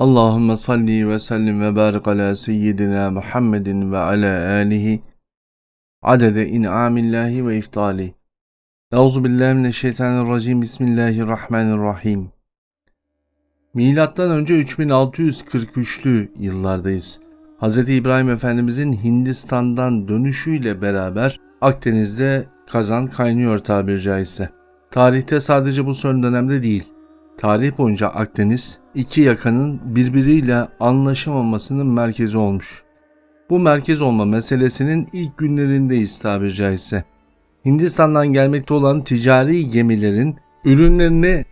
Allahümme salli ve sellim ve barik ala seyyidina Muhammedin ve ala alihi adede in'amillahi ve iftali. Euzu. Bismillahirrahmanirrahim. Milattan önce 3643'lü yıllardayız. Hz. İbrahim Efendimizin Hindistan'dan dönüşüyle beraber Akdeniz'de kazan kaynıyor tabiri caizse. Tarihte sadece bu son dönemde değil, tarih boyunca Akdeniz iki yakanın birbiriyle anlaşamamasının merkezi olmuş. Bu merkez olma meselesinin ilk günlerindeyiz tabiri caizse. Hindistan'dan gelmekte olan ticari gemilerin ürünlerini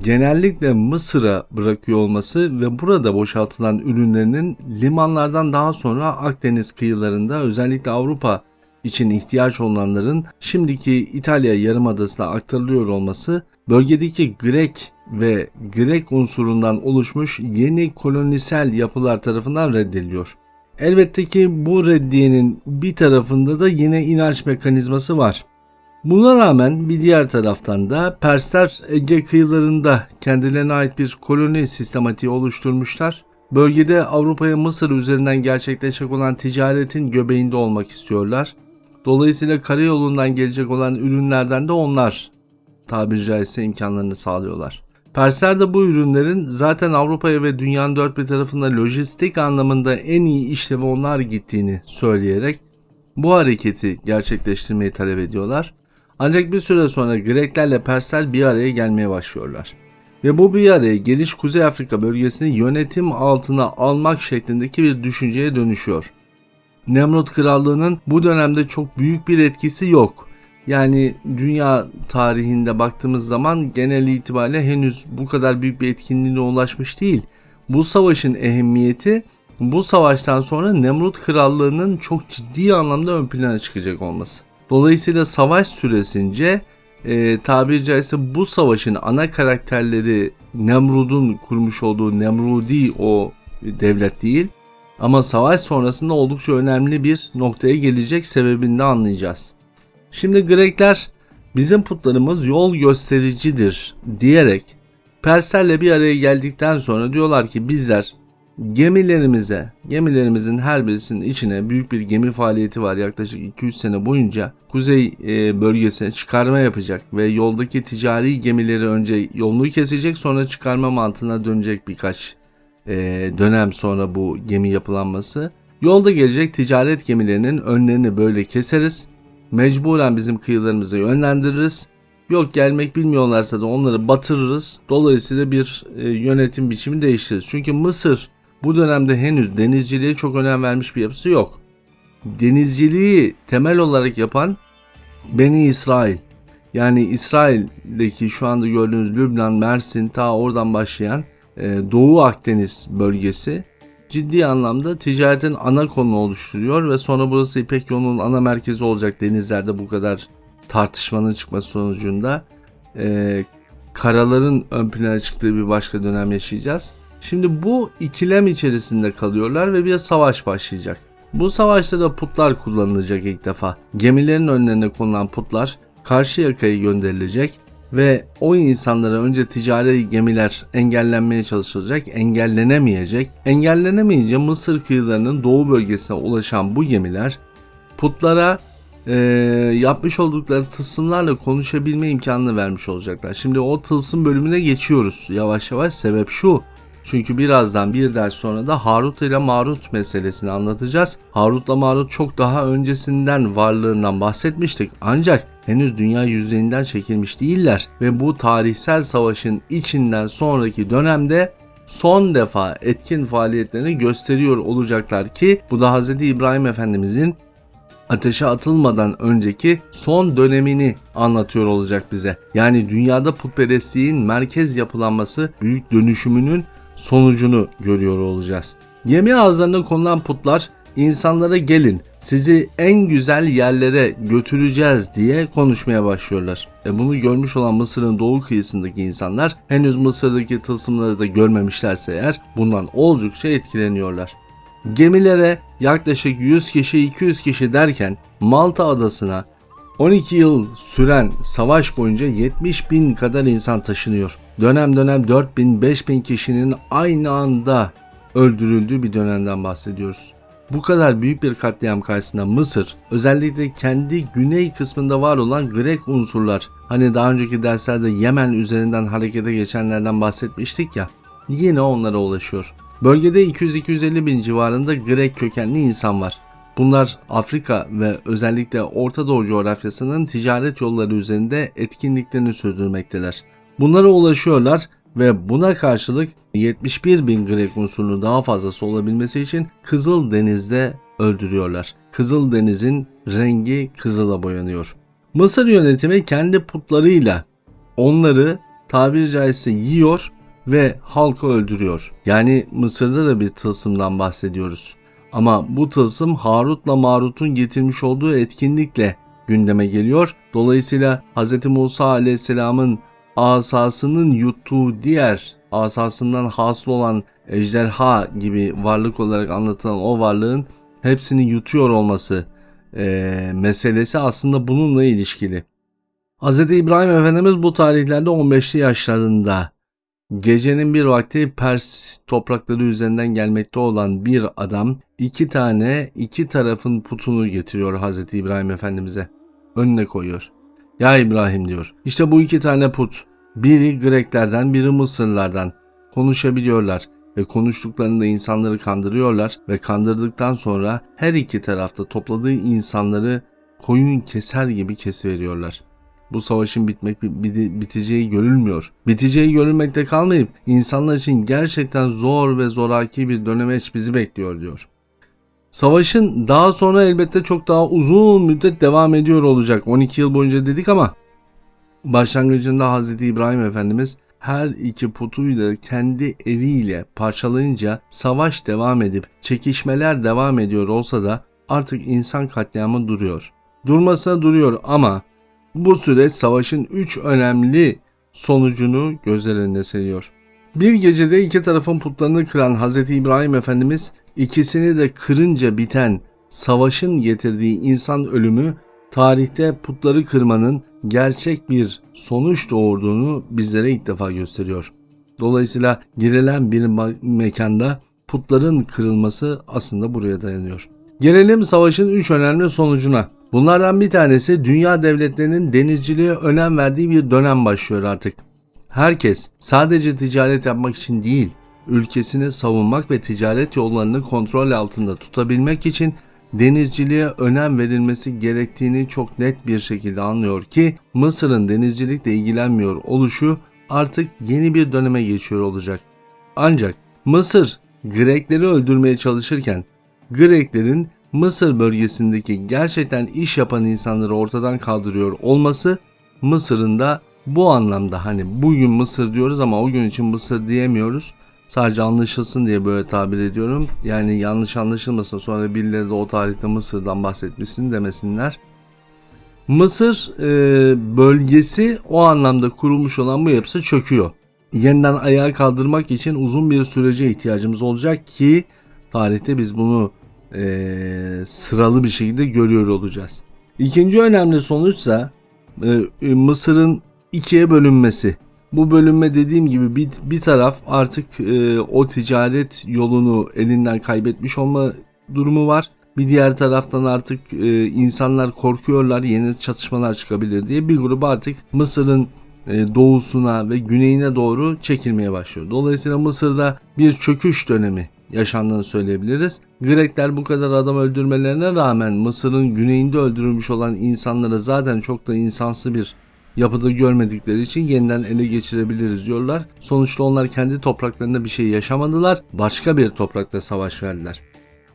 genellikle Mısır'a bırakıyor olması ve burada boşaltılan ürünlerinin limanlardan daha sonra Akdeniz kıyılarında özellikle Avrupa için ihtiyaç olanların şimdiki İtalya yarımadasına aktarılıyor olması bölgedeki Grek ve Grek unsurundan oluşmuş yeni kolonisel yapılar tarafından reddediliyor. Elbette ki bu reddiyenin bir tarafında da yine inanç mekanizması var. Buna rağmen bir diğer taraftan da Persler Ege kıyılarında kendilerine ait bir koloni sistematiği oluşturmuşlar. Bölgede Avrupa'ya Mısır üzerinden gerçekleşecek olan ticaretin göbeğinde olmak istiyorlar. Dolayısıyla karayolundan gelecek olan ürünlerden de onlar tabiri caizse imkanlarını sağlıyorlar. Persler de bu ürünlerin zaten Avrupa'ya ve dünyanın dört bir tarafında lojistik anlamında en iyi işlevi onlar gittiğini söyleyerek bu hareketi gerçekleştirmeyi talep ediyorlar. Ancak bir süre sonra Greklerle Persler bir araya gelmeye başlıyorlar. Ve bu bir araya geliş Kuzey Afrika bölgesini yönetim altına almak şeklindeki bir düşünceye dönüşüyor. Nemrut Krallığı'nın bu dönemde çok büyük bir etkisi yok. Yani dünya tarihinde baktığımız zaman genel itibariyle henüz bu kadar büyük bir etkinliğine ulaşmış değil. Bu savaşın ehemmiyeti bu savaştan sonra Nemrut Krallığı'nın çok ciddi anlamda ön plana çıkacak olması. Dolayısıyla savaş süresince e, tabiri caizse bu savaşın ana karakterleri Nemrud'un kurmuş olduğu Nemrudi o devlet değil. Ama savaş sonrasında oldukça önemli bir noktaya gelecek sebebini de anlayacağız. Şimdi Grekler bizim putlarımız yol göstericidir diyerek Perslerle bir araya geldikten sonra diyorlar ki bizler gemilerimize, gemilerimizin her birisinin içine büyük bir gemi faaliyeti var yaklaşık 200 sene boyunca kuzey e, bölgesine çıkarma yapacak ve yoldaki ticari gemileri önce yolunu kesecek sonra çıkarma mantığına dönecek birkaç e, dönem sonra bu gemi yapılanması. Yolda gelecek ticaret gemilerinin önlerini böyle keseriz mecburen bizim kıyılarımıza yönlendiririz. Yok gelmek bilmiyorlarsa da onları batırırız. Dolayısıyla bir e, yönetim biçimi değiştiririz. Çünkü Mısır bu dönemde henüz denizciliğe çok önem vermiş bir yapısı yok. Denizciliği temel olarak yapan Beni İsrail. Yani İsrail'deki şu anda gördüğünüz Lübnan, Mersin ta oradan başlayan e, Doğu Akdeniz bölgesi ciddi anlamda ticaretin ana konu oluşturuyor ve sonra burası İpek yolunun ana merkezi olacak denizlerde bu kadar tartışmanın çıkması sonucunda e, karaların ön plana çıktığı bir başka dönem yaşayacağız. Şimdi bu ikilem içerisinde kalıyorlar ve bir savaş başlayacak. Bu savaşta da putlar kullanılacak ilk defa. Gemilerin önlerine konulan putlar karşı yakaya gönderilecek ve o insanlara önce ticari gemiler engellenmeye çalışılacak, engellenemeyecek. Engellenemeyince Mısır kıyılarının doğu bölgesine ulaşan bu gemiler putlara e, yapmış oldukları tılsımlarla konuşabilme imkanını vermiş olacaklar. Şimdi o tılsım bölümüne geçiyoruz yavaş yavaş. Sebep şu. Çünkü birazdan bir ders sonra da Harut ile Marut meselesini anlatacağız. Harut'la Marut çok daha öncesinden varlığından bahsetmiştik. Ancak henüz dünya yüzeyinden çekilmiş değiller ve bu tarihsel savaşın içinden sonraki dönemde son defa etkin faaliyetlerini gösteriyor olacaklar ki bu da Hz. İbrahim Efendimizin ateşe atılmadan önceki son dönemini anlatıyor olacak bize. Yani dünyada putperestliğin merkez yapılanması büyük dönüşümünün sonucunu görüyor olacağız. Gemi ağızlarına konulan putlar insanlara gelin sizi en güzel yerlere götüreceğiz diye konuşmaya başlıyorlar. E bunu görmüş olan Mısır'ın doğu kıyısındaki insanlar henüz Mısır'daki tılsımları da görmemişlerse eğer bundan oldukça etkileniyorlar. Gemilere yaklaşık 100 kişi 200 kişi derken Malta adasına 12 yıl süren savaş boyunca 70 bin kadar insan taşınıyor. Dönem dönem 4 bin 5 bin kişinin aynı anda öldürüldüğü bir dönemden bahsediyoruz. Bu kadar büyük bir katliam karşısında Mısır özellikle kendi güney kısmında var olan Grek unsurlar hani daha önceki derslerde Yemen üzerinden harekete geçenlerden bahsetmiştik ya yine onlara ulaşıyor. Bölgede 200-250 bin civarında Grek kökenli insan var. Bunlar Afrika ve özellikle Orta Doğu coğrafyasının ticaret yolları üzerinde etkinliklerini sürdürmekteler. Bunlara ulaşıyorlar ve buna karşılık 71 bin Grek unsurunun daha fazlası olabilmesi için Kızıl Deniz'de öldürüyorlar. Kızıl Deniz'in rengi kızıla boyanıyor. Mısır yönetimi kendi putlarıyla onları tabiri caizse yiyor ve halkı öldürüyor. Yani Mısır'da da bir tılsımdan bahsediyoruz. Ama bu tılsım Harut'la Marut'un getirmiş olduğu etkinlikle gündeme geliyor. Dolayısıyla Hz. Musa aleyhisselamın asasının yuttuğu diğer asasından hasıl olan ejderha gibi varlık olarak anlatılan o varlığın hepsini yutuyor olması e, meselesi aslında bununla ilişkili. Hz. İbrahim Efendimiz bu tarihlerde 15'li yaşlarında gecenin bir vakti Pers toprakları üzerinden gelmekte olan bir adam iki tane iki tarafın putunu getiriyor Hz. İbrahim Efendimiz'e. Önüne koyuyor. Ya İbrahim diyor. İşte bu iki tane put. Biri Greklerden biri Mısırlardan. Konuşabiliyorlar ve konuştuklarında insanları kandırıyorlar ve kandırdıktan sonra her iki tarafta topladığı insanları koyun keser gibi kesiveriyorlar. Bu savaşın bitmek biteceği görülmüyor. Biteceği görülmekte kalmayıp insanlar için gerçekten zor ve zoraki bir dönemeç bizi bekliyor diyor. Savaşın daha sonra elbette çok daha uzun müddet devam ediyor olacak. 12 yıl boyunca dedik ama başlangıcında Hz. İbrahim Efendimiz her iki putuyu da kendi eliyle parçalayınca savaş devam edip çekişmeler devam ediyor olsa da artık insan katliamı duruyor. Durmasa duruyor ama bu süreç savaşın 3 önemli sonucunu gözler önüne seriyor. Bir gecede iki tarafın putlarını kıran Hz. İbrahim Efendimiz ikisini de kırınca biten savaşın getirdiği insan ölümü tarihte putları kırmanın gerçek bir sonuç doğurduğunu bizlere ilk defa gösteriyor. Dolayısıyla girilen bir mekanda putların kırılması aslında buraya dayanıyor. Gelelim savaşın 3 önemli sonucuna. Bunlardan bir tanesi dünya devletlerinin denizciliğe önem verdiği bir dönem başlıyor artık. Herkes sadece ticaret yapmak için değil, ülkesini savunmak ve ticaret yollarını kontrol altında tutabilmek için denizciliğe önem verilmesi gerektiğini çok net bir şekilde anlıyor ki Mısır'ın denizcilikle ilgilenmiyor oluşu artık yeni bir döneme geçiyor olacak. Ancak Mısır Grekleri öldürmeye çalışırken Greklerin Mısır bölgesindeki gerçekten iş yapan insanları ortadan kaldırıyor olması Mısır'ın da bu anlamda hani bugün Mısır diyoruz ama o gün için Mısır diyemiyoruz. Sadece anlaşılsın diye böyle tabir ediyorum. Yani yanlış anlaşılmasın sonra birileri de o tarihte Mısır'dan bahsetmişsin demesinler. Mısır e, bölgesi o anlamda kurulmuş olan bu yapısı çöküyor. Yeniden ayağa kaldırmak için uzun bir sürece ihtiyacımız olacak ki tarihte biz bunu e, sıralı bir şekilde görüyor olacağız. İkinci önemli sonuçsa e, Mısır'ın ikiye bölünmesi. Bu bölünme dediğim gibi bir, bir taraf artık e, o ticaret yolunu elinden kaybetmiş olma durumu var. Bir diğer taraftan artık e, insanlar korkuyorlar yeni çatışmalar çıkabilir diye bir grup artık Mısır'ın e, doğusuna ve güneyine doğru çekilmeye başlıyor. Dolayısıyla Mısır'da bir çöküş dönemi yaşandığını söyleyebiliriz. Grekler bu kadar adam öldürmelerine rağmen Mısır'ın güneyinde öldürülmüş olan insanları zaten çok da insansı bir yapıda görmedikleri için yeniden ele geçirebiliriz diyorlar. Sonuçta onlar kendi topraklarında bir şey yaşamadılar. Başka bir toprakta savaş verdiler.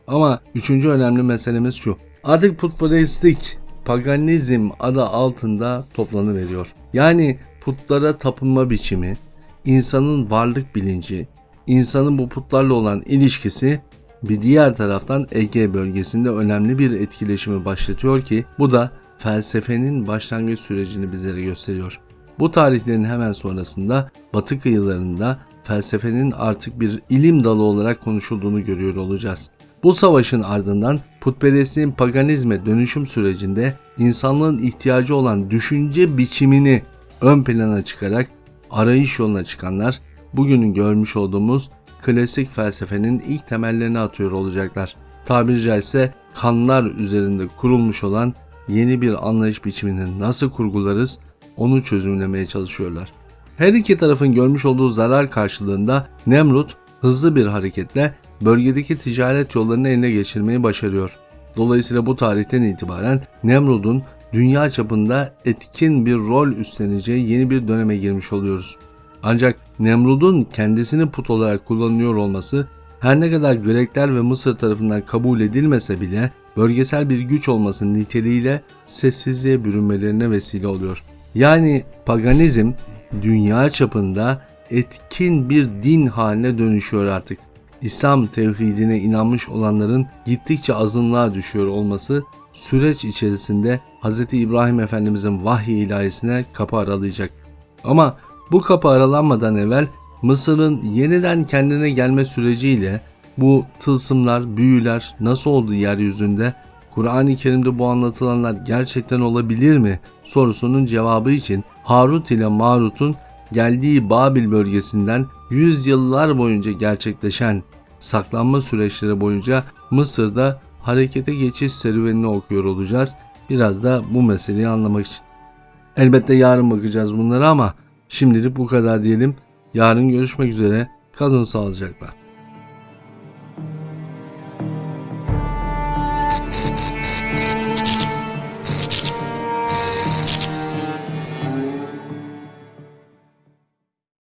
Ama üçüncü önemli meselemiz şu. Artık putperestlik paganizm adı altında toplanıveriyor. Yani putlara tapınma biçimi, insanın varlık bilinci, insanın bu putlarla olan ilişkisi bir diğer taraftan Ege bölgesinde önemli bir etkileşimi başlatıyor ki bu da felsefenin başlangıç sürecini bizlere gösteriyor. Bu tarihlerin hemen sonrasında batı kıyılarında felsefenin artık bir ilim dalı olarak konuşulduğunu görüyor olacağız. Bu savaşın ardından putperestliğin paganizme dönüşüm sürecinde insanlığın ihtiyacı olan düşünce biçimini ön plana çıkarak arayış yoluna çıkanlar bugünün görmüş olduğumuz klasik felsefenin ilk temellerini atıyor olacaklar. Tabiri caizse kanlar üzerinde kurulmuş olan yeni bir anlayış biçimini nasıl kurgularız onu çözümlemeye çalışıyorlar. Her iki tarafın görmüş olduğu zarar karşılığında Nemrut hızlı bir hareketle bölgedeki ticaret yollarını eline geçirmeyi başarıyor. Dolayısıyla bu tarihten itibaren Nemrut'un dünya çapında etkin bir rol üstleneceği yeni bir döneme girmiş oluyoruz. Ancak Nemrut'un kendisini put olarak kullanıyor olması her ne kadar Grekler ve Mısır tarafından kabul edilmese bile bölgesel bir güç olması niteliğiyle sessizliğe bürünmelerine vesile oluyor. Yani paganizm dünya çapında etkin bir din haline dönüşüyor artık. İslam tevhidine inanmış olanların gittikçe azınlığa düşüyor olması süreç içerisinde Hz. İbrahim Efendimizin vahiy ilahisine kapı aralayacak. Ama bu kapı aralanmadan evvel Mısır'ın yeniden kendine gelme süreciyle bu tılsımlar, büyüler nasıl oldu yeryüzünde? Kur'an-ı Kerim'de bu anlatılanlar gerçekten olabilir mi? sorusunun cevabı için Harut ile Marut'un geldiği Babil bölgesinden yüzyıllar boyunca gerçekleşen saklanma süreçleri boyunca Mısır'da harekete geçiş serüvenini okuyor olacağız. Biraz da bu meseleyi anlamak için. Elbette yarın bakacağız bunlara ama şimdilik bu kadar diyelim. Yarın görüşmek üzere. Kalın sağlıcakla.